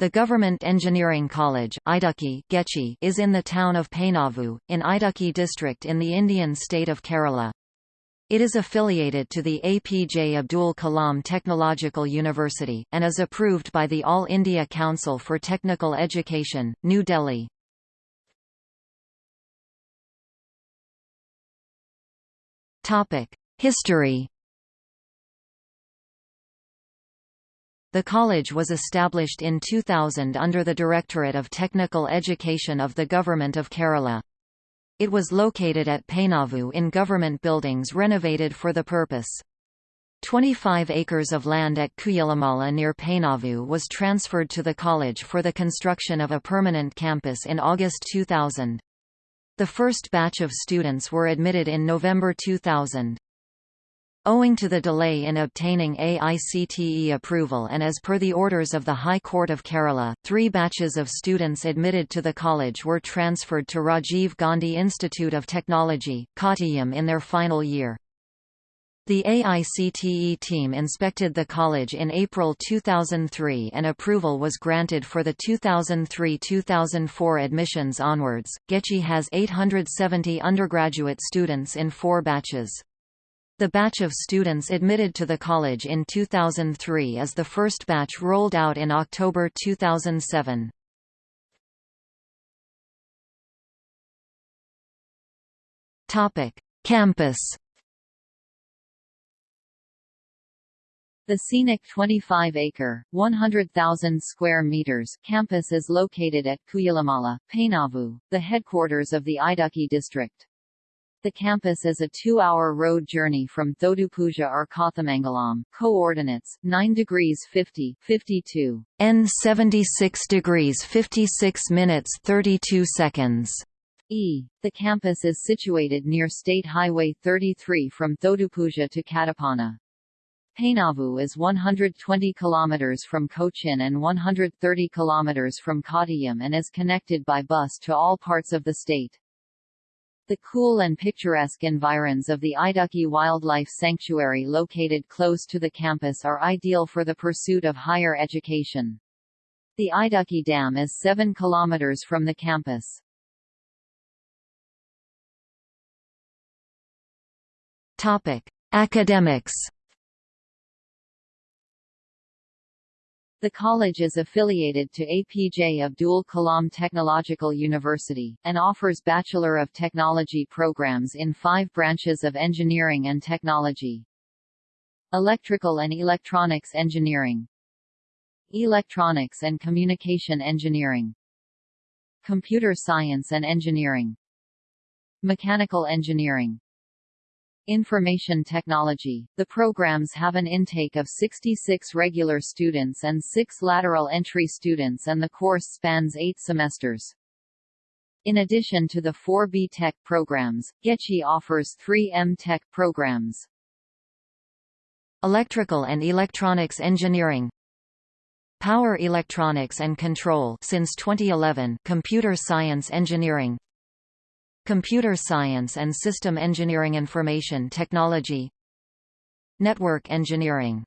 The Government Engineering College Idukki, Gechi, is in the town of Painavu, in Idukki district in the Indian state of Kerala. It is affiliated to the APJ Abdul Kalam Technological University, and is approved by the All India Council for Technical Education, New Delhi. History The college was established in 2000 under the Directorate of Technical Education of the Government of Kerala. It was located at Painavu in government buildings renovated for the purpose. 25 acres of land at Kuyilimala near Painavu was transferred to the college for the construction of a permanent campus in August 2000. The first batch of students were admitted in November 2000. Owing to the delay in obtaining AICTE approval and as per the orders of the High Court of Kerala, three batches of students admitted to the college were transferred to Rajiv Gandhi Institute of Technology, Kottayam in their final year. The AICTE team inspected the college in April 2003 and approval was granted for the 2003-2004 admissions onwards. Gechi has 870 undergraduate students in four batches. The batch of students admitted to the college in 2003 is the first batch rolled out in October 2007. Topic: Campus. The scenic 25-acre (100,000 square meters) campus is located at Kuyilimala, Painavu, the headquarters of the Idukki district. The campus is a two-hour road journey from Thodupuzha or Kothamangalam. Coordinates: 9 degrees 50, 52, n 76 degrees 56 minutes 32 seconds. E. The campus is situated near State Highway 33 from Thodupuzha to Kattappana. Painavu is 120 km from Cochin and 130 km from Kottayam and is connected by bus to all parts of the state. The cool and picturesque environs of the Idukki Wildlife Sanctuary located close to the campus are ideal for the pursuit of higher education. The Idukki Dam is 7 km from the campus. Topic: Academics The college is affiliated to APJ Abdul Kalam Technological University, and offers Bachelor of Technology programs in five branches of engineering and technology. Electrical and Electronics Engineering. Electronics and Communication Engineering. Computer Science and Engineering. Mechanical Engineering Information Technology. The programs have an intake of 66 regular students and 6 lateral entry students and the course spans 8 semesters. In addition to the 4 B-Tech programs, Gechi offers 3 M-Tech programs. Electrical and Electronics Engineering Power Electronics and Control since 2011 Computer Science Engineering Computer Science and System Engineering Information Technology. Network Engineering.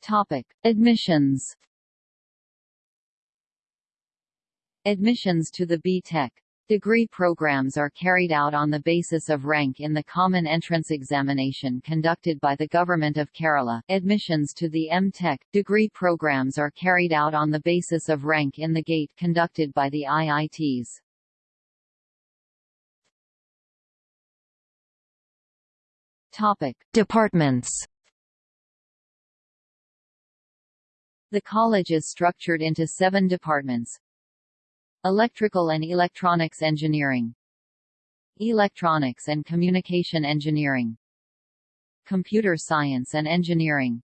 Topic: Admissions. Admissions to the B.Tech Degree programs are carried out on the basis of rank in the Common Entrance Examination conducted by the Government of Kerala. Admissions to the M.Tech degree programs are carried out on the basis of rank in the GATE conducted by the IITs. Topic: Departments. The college is structured into seven departments, Electrical and Electronics Engineering. Electronics and Communication Engineering. Computer Science and Engineering.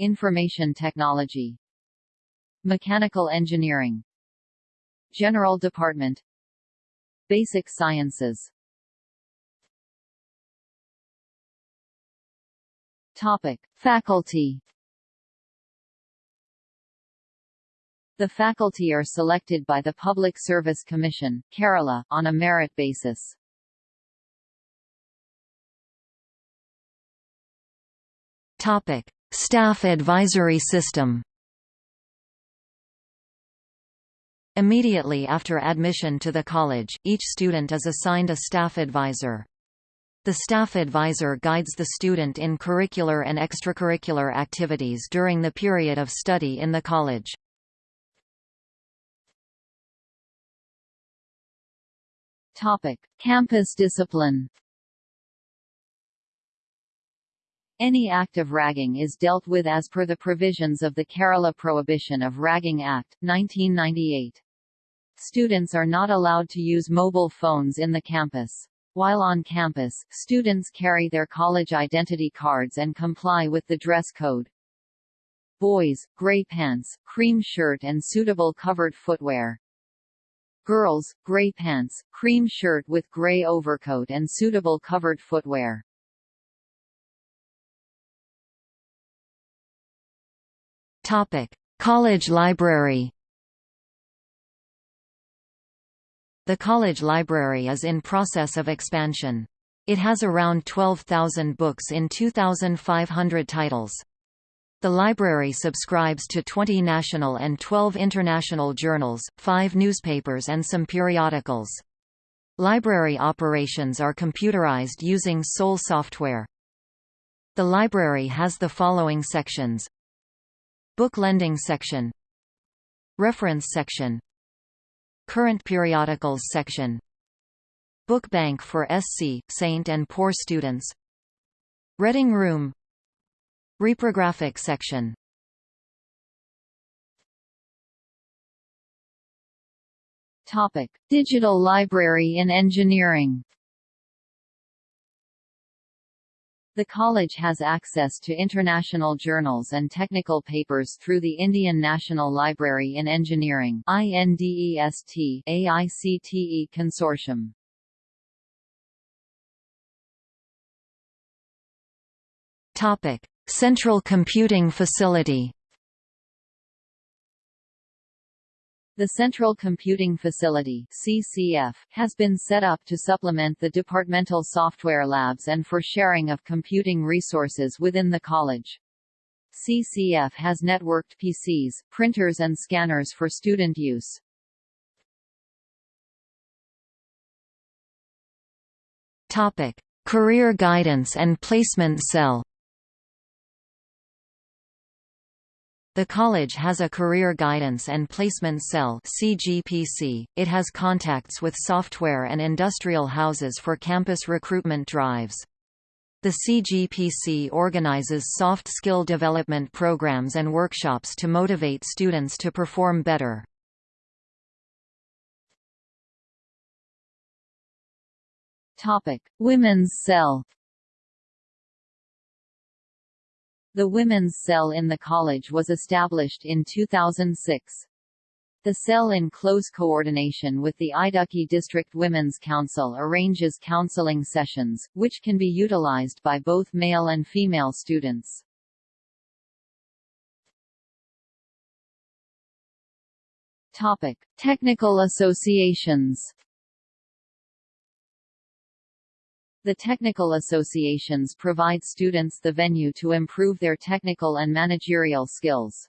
Information Technology. Mechanical Engineering. General Department. Basic Sciences. Topic. Faculty The faculty are selected by the Public Service Commission, Kerala, on a merit basis. Topic. Staff advisory system Immediately after admission to the college, each student is assigned a staff advisor. The staff advisor guides the student in curricular and extracurricular activities during the period of study in the college. Topic: Campus discipline. Any act of ragging is dealt with as per the provisions of the Kerala Prohibition of Ragging Act, 1998. Students are not allowed to use mobile phones in the campus. While on campus, students carry their college identity cards and comply with the dress code. Boys, gray pants, cream shirt and suitable covered footwear. Girls, gray pants, cream shirt with gray overcoat and suitable covered footwear. Topic: College library. The college library is in process of expansion. It has around 12,000 books in 2,500 titles. The library subscribes to 20 national and 12 international journals, 5 newspapers and some periodicals. Library operations are computerized using SOL software. The library has the following sections. Book lending section. Reference section. Current periodicals section. Book bank for SC, Saint and Poor students. Reading room Reprographic section. Topic: Digital Library in Engineering. The college has access to international journals and technical papers through the Indian National Library in Engineering AICTE consortium. Topic: Central Computing Facility The Central Computing Facility CCF, has been set up to supplement the departmental software labs and for sharing of computing resources within the college. CCF has networked PCs, printers and scanners for student use. Topic: Career Guidance and Placement Cell The college has a Career Guidance and Placement Cell CGPC. It has contacts with software and industrial houses for campus recruitment drives. The CGPC organizes soft skill development programs and workshops to motivate students to perform better. Topic: Women's Cell The Women's Cell in the college was established in 2006. The cell in close coordination with the Idukki District Women's Council arranges counseling sessions, which can be utilized by both male and female students. Topic: Technical associations. The technical associations provide students the venue to improve their technical and managerial skills.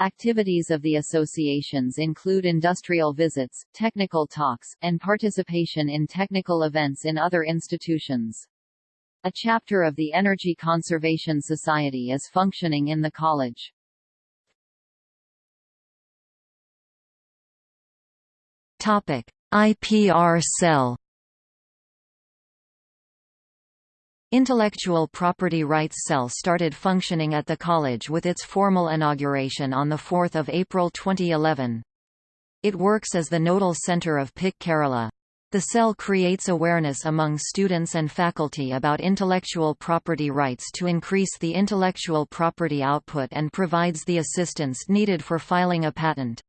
Activities of the associations include industrial visits, technical talks, and participation in technical events in other institutions. A chapter of the Energy Conservation Society is functioning in the college. Topic: IPR cell Intellectual Property Rights Cell started functioning at the college with its formal inauguration on 4 April 2011. It works as the nodal center of PIC Kerala. The cell creates awareness among students and faculty about intellectual property rights to increase the intellectual property output and provides the assistance needed for filing a patent.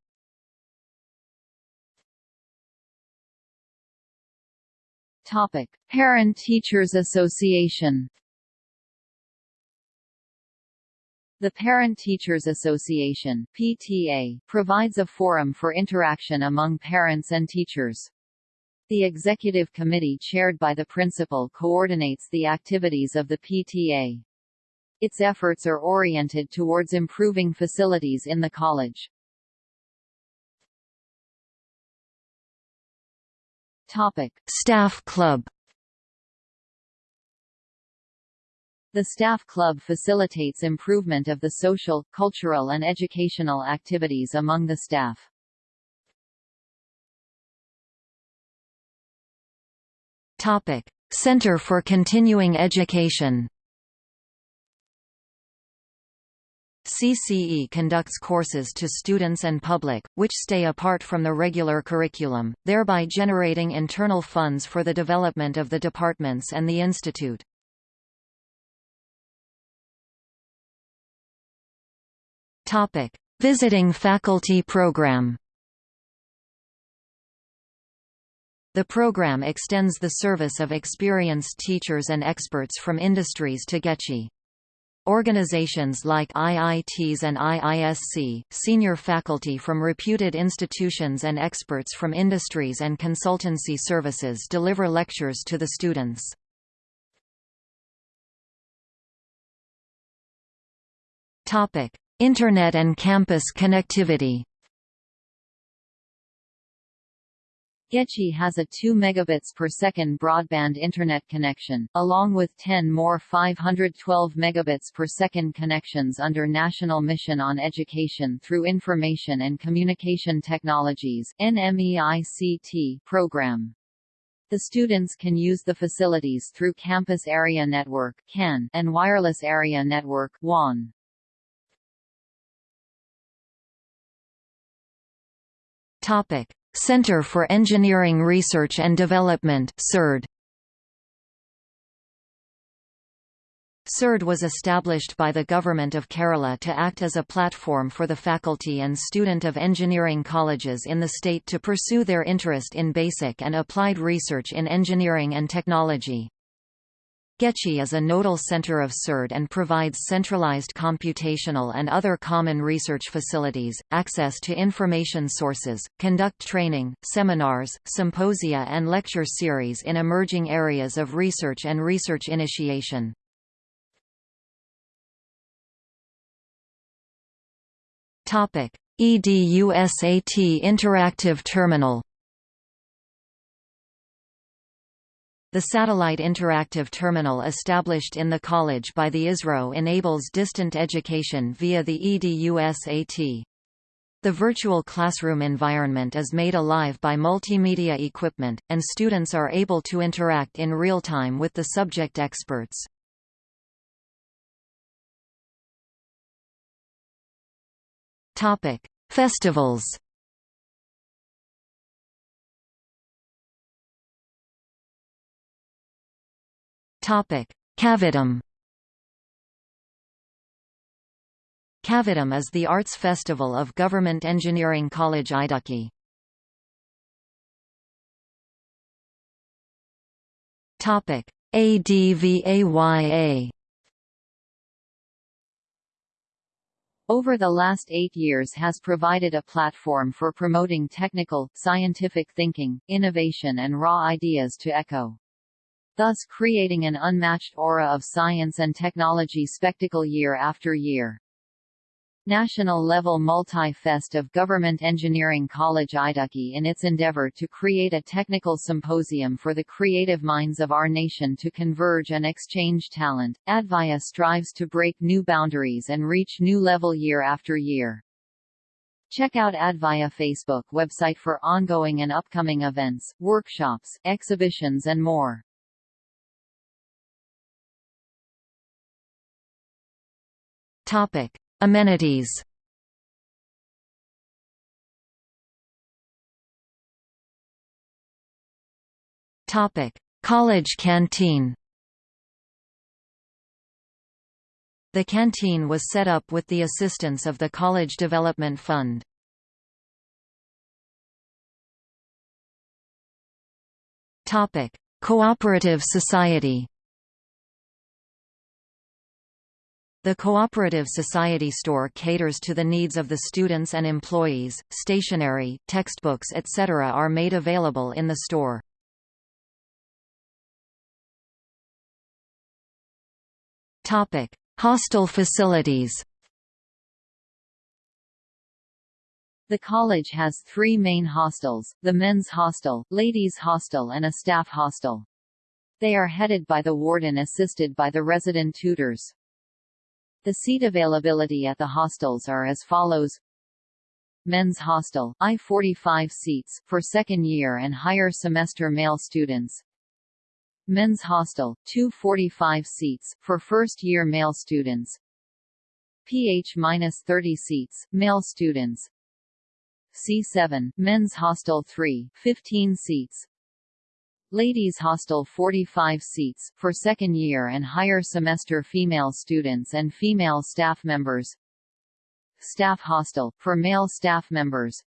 Topic: Parent-Teachers Association. The Parent-Teachers Association (PTA) provides a forum for interaction among parents and teachers. The executive committee chaired by the principal coordinates the activities of the PTA. Its efforts are oriented towards improving facilities in the college. Topic: Staff Club The Staff Club facilitates improvement of the social, cultural and educational activities among the staff. Topic: Center for Continuing Education CCE conducts courses to students and public, which stay apart from the regular curriculum, thereby generating internal funds for the development of the departments and the institute. Topic: Visiting Faculty Program. The program extends the service of experienced teachers and experts from industries to GECI. Organizations like IITs and IISC, senior faculty from reputed institutions and experts from industries and consultancy services deliver lectures to the students. Internet and campus connectivity GECI has a 2 megabits per second broadband internet connection, along with 10 more 512 megabits per second connections under National Mission on Education through Information and Communication Technologies (NMEICT) program. The students can use the facilities through Campus Area Network (CAN) and Wireless Area Network (WAN). Topic: Center for Engineering Research and Development (CERD). CERD was established by the Government of Kerala to act as a platform for the faculty and student of engineering colleges in the state to pursue their interest in basic and applied research in engineering and technology. GECI is a nodal center of CERD and provides centralized computational and other common research facilities, access to information sources, conduct training, seminars, symposia and lecture series in emerging areas of research and research initiation. EDUSAT Interactive Terminal The Satellite Interactive Terminal established in the college by the ISRO enables distant education via the EDUSAT. The virtual classroom environment is made alive by multimedia equipment, and students are able to interact in real time with the subject experts. Festivals Topic: Kavatam. Kavatam is the arts festival of Government Engineering College Idukki. Topic: ADVAYA. Over the last eight years has provided a platform for promoting technical, scientific thinking, innovation and raw ideas to echo thus creating an unmatched aura of science and technology spectacle year after year. National-level multi-fest of Government Engineering College Idukki in its endeavor to create a technical symposium for the creative minds of our nation to converge and exchange talent, Advaya strives to break new boundaries and reach new level year after year. Check out Advaya Facebook website for ongoing and upcoming events, workshops, exhibitions and more. Topic: Amenities. Topic: College canteen. The canteen was set up with the assistance of the College Development Fund. Topic: Cooperative Society. The Cooperative Society store caters to the needs of the students and employees. Stationery, textbooks, etc. are made available in the store. Topic: Hostel facilities The college has three main hostels, the men's hostel, ladies' hostel and a staff hostel. They are headed by the warden assisted by the resident tutors. The seat availability at the hostels are as follows. Men's Hostel, I-45 seats, for second year and higher semester male students. Men's Hostel, 245 seats, for first year male students. PH-30 seats, male students. C7, Men's Hostel 3, 15 seats Ladies Hostel 45 seats, for second year and higher semester female students and female staff members Staff Hostel, for male staff members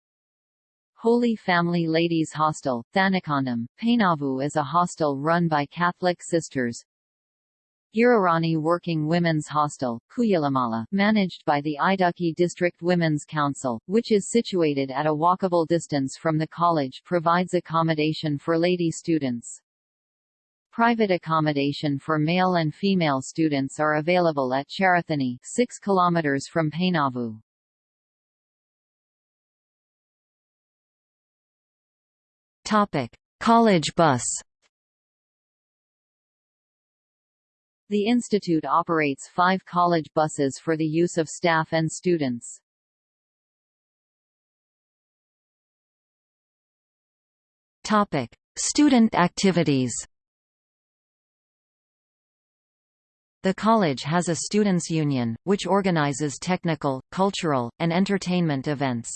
Holy Family Ladies Hostel, Thanakondam, Painavu is a hostel run by Catholic sisters. Girirani Working Women's Hostel, Kuyilimala, managed by the Idukki District Women's Council, which is situated at a walkable distance from the college provides accommodation for lady students. Private accommodation for male and female students are available at Cheruthoni 6 km from Painavu. Topic: College bus. The institute operates five college buses for the use of staff and students. Topic: Student activities. The college has a students' union, which organizes technical, cultural, and entertainment events.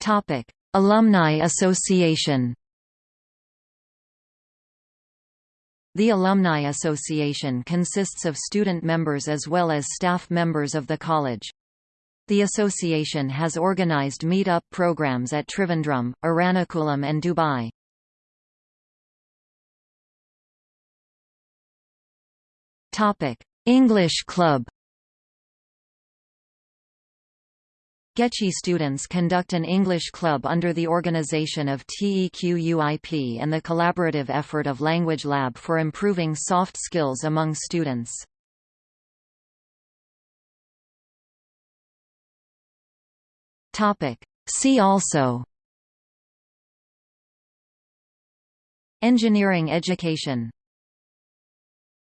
Topic: Alumni Association. The Alumni Association consists of student members as well as staff members of the college. The association has organized meet-up programs at Trivandrum, Ernakulam and Dubai. English Club Gechi students conduct an English club under the organization of TEQUIP and the collaborative effort of Language Lab for improving soft skills among students. See also Engineering education